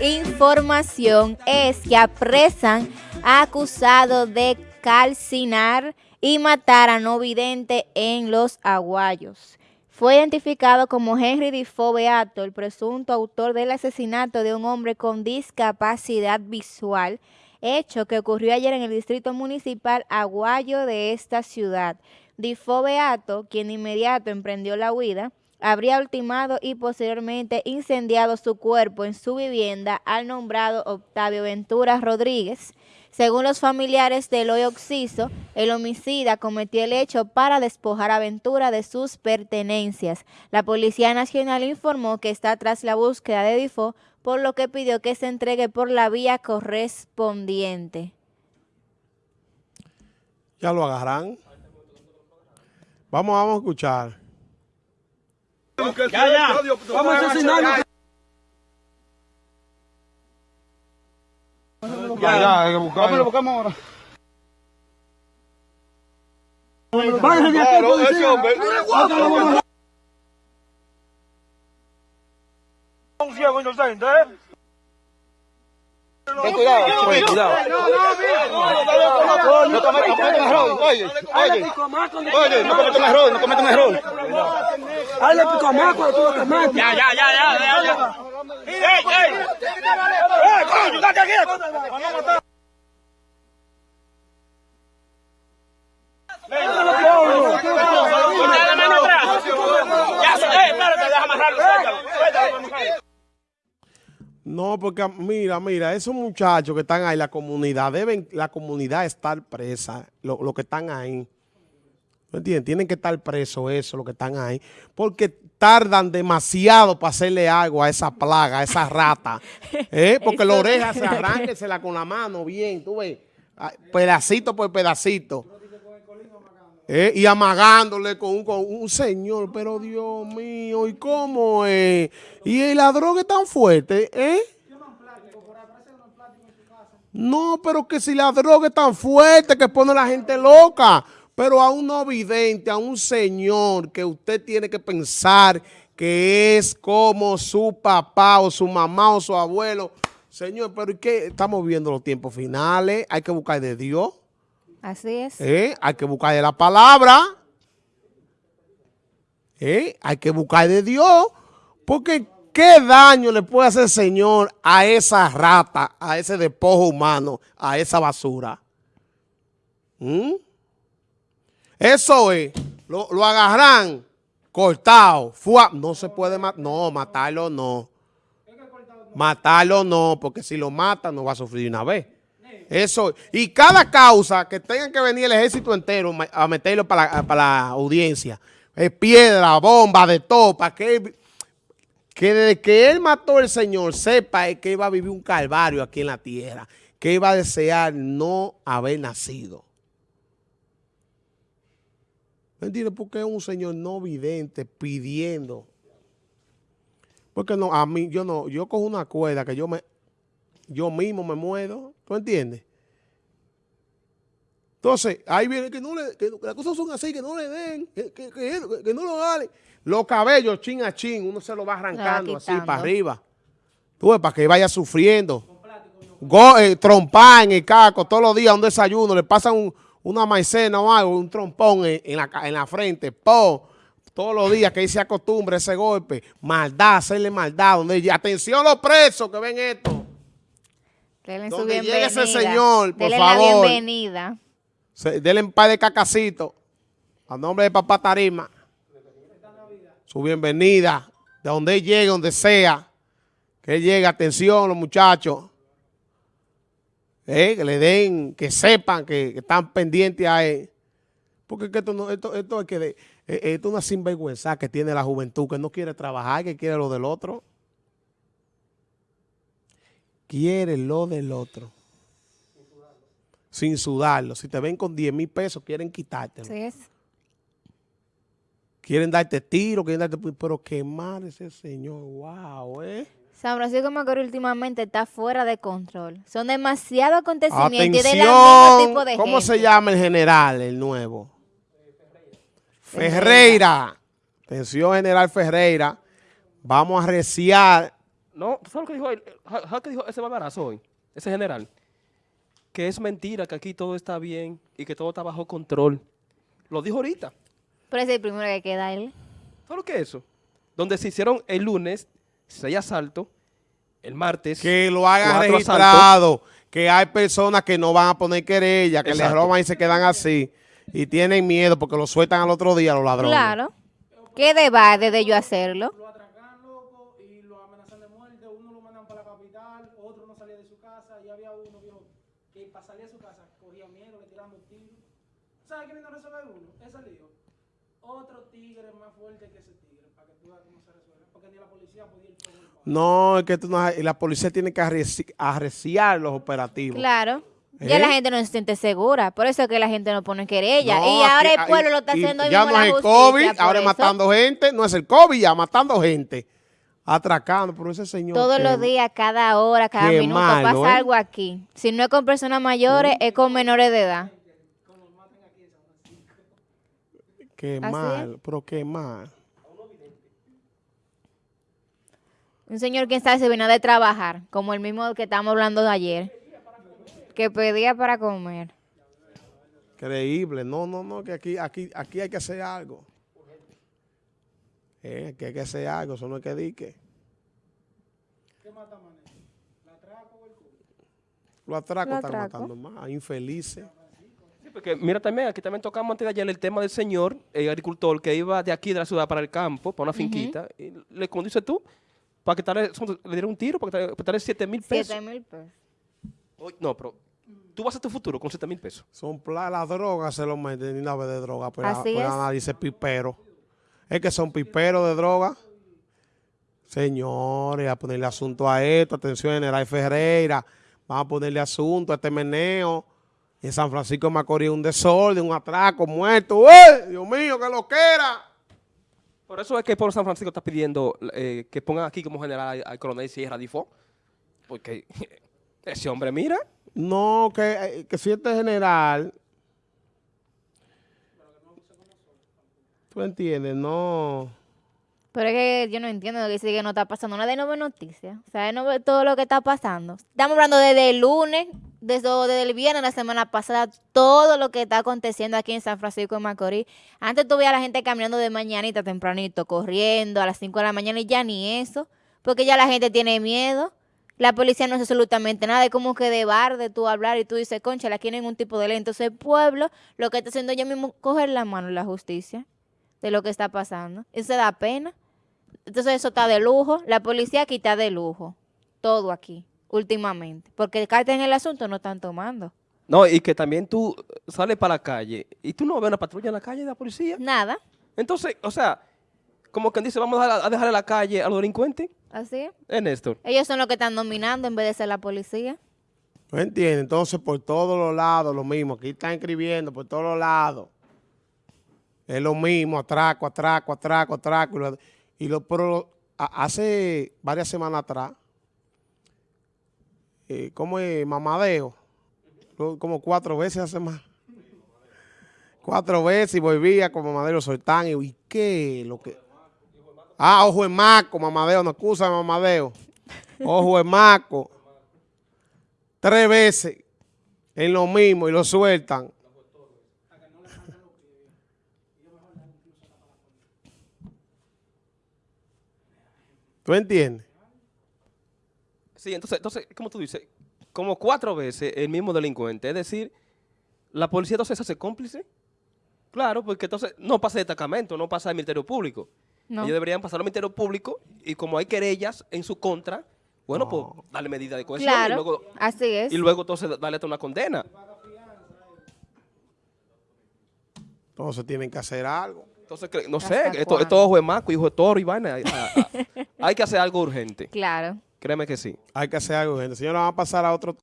información es que apresan a acusado de calcinar y matar a no vidente en Los Aguayos. Fue identificado como Henry Difo Beato, el presunto autor del asesinato de un hombre con discapacidad visual, hecho que ocurrió ayer en el distrito municipal Aguayo de esta ciudad. Difo Beato, quien inmediato emprendió la huida, habría ultimado y posteriormente incendiado su cuerpo en su vivienda al nombrado Octavio Ventura Rodríguez. Según los familiares de Eloy Oxiso, el homicida cometió el hecho para despojar a Ventura de sus pertenencias. La Policía Nacional informó que está tras la búsqueda de Difo, por lo que pidió que se entregue por la vía correspondiente. Ya lo agarran. Vamos, vamos a escuchar. Ya, ya. Vamos a asesinarlo. Ya, ya, hay que buscarlo. Vamos, lo buscamos ahora. Váyanse de aquí, policía. Un ciego inocente, ¿eh? Ten cuidado, ten cuidado. No cometas un error, oye, oye. No cometas un error, no cometas un error. Hazle pico más cuando tú lo te mates. Ya, ya, ya, ya, ya. ¡Ey, ey! ¡Eh, coño, date aquí! No, porque mira, mira, esos muchachos que están ahí, la comunidad, deben la comunidad estar presa, los lo que están ahí. ¿Me entiendes? Tienen que estar presos eso, los que están ahí, porque tardan demasiado para hacerle algo a esa plaga, a esa rata. ¿eh? Porque la oreja se arránquesela con la mano bien, tú ves, pedacito por pedacito. ¿Eh? y amagándole con un, con un, señor, pero Dios mío, ¿y cómo es? Y la droga es tan fuerte, ¿eh? No, pero que si la droga es tan fuerte que pone a la gente loca, pero a un no vidente, a un señor que usted tiene que pensar que es como su papá o su mamá o su abuelo. Señor, pero ¿y qué? Estamos viendo los tiempos finales, hay que buscar de Dios. Así es. ¿Eh? Hay que buscar de la palabra. ¿Eh? Hay que buscar de Dios. Porque ¿qué daño le puede hacer el Señor a esa rata, a ese despojo humano, a esa basura? ¿Mm? Eso es. Lo, lo agarran cortado. no se puede matar. No, matarlo no. Matarlo no, porque si lo matan no va a sufrir una vez. Eso. Y cada causa que tenga que venir el ejército entero a meterlo para la, audiencia, es piedra, bomba, de todo, para que, que desde que él mató al Señor sepa que iba a vivir un calvario aquí en la tierra, que iba a desear no haber nacido. ¿Me entiendes? Porque es un señor no vidente pidiendo. Porque no, a mí, yo no, yo cojo una cuerda que yo me, yo mismo me muero, ¿tú entiendes? Entonces, ahí viene que no le, que, las cosas son así, que no le den, que, que, que no lo hagan. Los cabellos, chin a chin, uno se lo va arrancando así para arriba. Tú ves, para que vaya sufriendo. Go, eh, trompar en el caco todos los días, un desayuno, le pasan una maicena o algo, un trompón en, la, en la frente, po, todos los días que ahí se acostumbre ese golpe, maldad, hacerle maldad, donde atención los presos que ven esto. Denle su bienvenida. ese señor, por favor. la bienvenida. denle un par de cacacito a nombre de papá Tarima. Su bienvenida. De donde él llegue, donde sea. Que él llegue. Atención, los muchachos. Eh, que le den, que sepan que, están pendientes a él. Porque esto, no, esto, esto es que de, eh, esto es una sinvergüenza que tiene la juventud, que no quiere trabajar, que quiere lo del otro quiere lo del otro. Sin sudarlo. Si te ven con 10 mil pesos, quieren quitártelo. Sí es. Quieren darte tiro, quieren darte... Pero quemar ese señor, wow, ¿eh? San Francisco Macorís últimamente está fuera de control. Son demasiados acontecimientos y de tipo de ¿Cómo se llama el general, el nuevo? Ferreira. Atención, general Ferreira. Vamos a reciar No, ¿tú sabes lo que dijo, él? ¿Sabes lo que dijo ese barbarazo hoy? Ese general. Que es mentira, que aquí todo está bien y que todo está bajo control. Lo dijo ahorita. Pero ese es el primero que queda él. ¿Sabes lo que es eso? Donde se hicieron el lunes seis asaltos, el martes. Que lo hagan cuatro registrado, que hay personas que no van a poner querella, que les Exacto. roban y se quedan así. Y tienen miedo porque lo sueltan al otro día los ladrones. Claro. ¿Qué debate de yo hacerlo? lo atracan loco y lo amenazan de muerte, uno lo mandan para la capital, otro no salía de su casa, y había uno viejo que para salir de su casa cogía miedo, le tiraban un tiro. ¿Sabes qué vino a resolver uno? Ese lío. Otro tigre más fuerte que ese tigre, para que tú veas cómo se resuelve. Porque ni la policía podía ir con él. No, es que tú no, la policía tiene que arreci- arreciar los operativos. Claro. Ya ¿Eh? la gente no se siente segura. Por eso es que la gente no pone querella. No, y ahora aquí- el pueblo lo está haciendo Ya mismo no es el COVID, por ahora es eso. matando gente. No es el COVID, ya matando gente. Atracando, pero ese señor. Todos que- los días, cada hora, cada minuto malo, pasa ¿eh? algo aquí. Si no es con personas mayores, es con menores de edad. Qué Así mal, pero qué mal. Un señor, quién sabe, se vino de trabajar, como el mismo que estábamos hablando de ayer, que pedía para comer. Creíble. No, no, no, que aquí, aquí, aquí hay que hacer algo. Eh, aquí hay que hacer algo, eso no es que dique. ¿Qué mata? ¿La atraco o el culo? Los atracos Los están atracos. matando más, infelices. Sí, porque mira también, aquí también tocamos antes de ayer el tema del señor, el agricultor, que iba de aquí de la ciudad para el campo, para una finquita, y le, como dices tú, para quitarle, son- le dieron un tiro, para quitarle, para quitarle 7 mil pesos. Siete mil pesos. Oye, no, pero tú vas a hacer tu futuro con 7 mil pesos. Son las drogas, se lo meten, ni una vez de droga, pues, Así pues es. nada, dice pipero. Es que son piperos de droga. Señores, a ponerle asunto a esto, atención, General Ferreira, vamos a ponerle asunto a este meneo. En San Francisco de Macorís un desorden, un atraco, muerto. ¡Eh! Dios mío, que lo quiera. Por eso es que el pueblo de San Francisco está pidiendo eh, que pongan aquí como general al, al coronel Sierra Difo, porque ese hombre, mira, No, que, eh, que si este general. ¿Tú entiendes? No. Pero es que yo no entiendo lo que dice que no está pasando nada de no ve noticias. O sea, él no ve todo lo que está pasando. Estamos hablando desde el lunes, desde, el viernes, la semana pasada, todo lo que está aconteciendo aquí en San Francisco de Macorís. Antes veías a la gente caminando de mañanita tempranito, corriendo a las 5 de la mañana y ya ni eso, porque ya la gente tiene miedo. La policía no hace absolutamente nada, es como que de bar de tú hablar y tú dices, concha, no hay ningún tipo de ley. Entonces el pueblo lo que está haciendo ya mismo coger la mano la justicia de lo que está pasando. Eso da pena. Entonces eso está de lujo. La policía aquí está de lujo. Todo aquí, últimamente. Porque cartas en el asunto no están tomando. no, y que también tú sales para la calle y tú no ves una patrulla en la calle de la policía. Nada. Entonces, o sea, como quien dice, vamos a, dejar- a dejarle la calle a los delincuentes, Así es. es Néstor. Ellos son los que están dominando en vez de ser la policía. ¿No entiendes? Entonces, por todos los lados, lo mismo. Aquí están escribiendo por todos los lados. Es lo mismo, atraco, atraco, atraco, atraco. Y lo, y lo- pero hace varias semanas atrás, eh, como es mamadeo, como cuatro veces hace más. Cuatro veces y volvía con mamadeo, soltán. Y, ¿y qué? Lo que... Ah, ojo en maco, mamadeo, no excusa mamadeo. Ojo en maco tres veces en lo mismo y lo sueltan. ¿Tú entiendes? Sí, entonces, entonces, como tú dices, como cuatro veces el mismo delincuente. Es decir, la policía entonces se hace cómplice. Claro, porque entonces no pasa el destacamento, no pasa el Ministerio Público. No. Ellos deberían pasar al Ministerio Público y como hay querellas en su contra, bueno, pues darle medida de cohesión y Claro. luego, Así es. y luego entonces darle hasta una condena. Entonces tienen que hacer algo. Entonces, no ¿Hasta sé, esto, esto es ojo de maco, hijo de toro y vaina. Hay que hacer algo urgente. Claro. Créeme que sí. Hay que hacer algo, gente. Señora, vamos a pasar a otro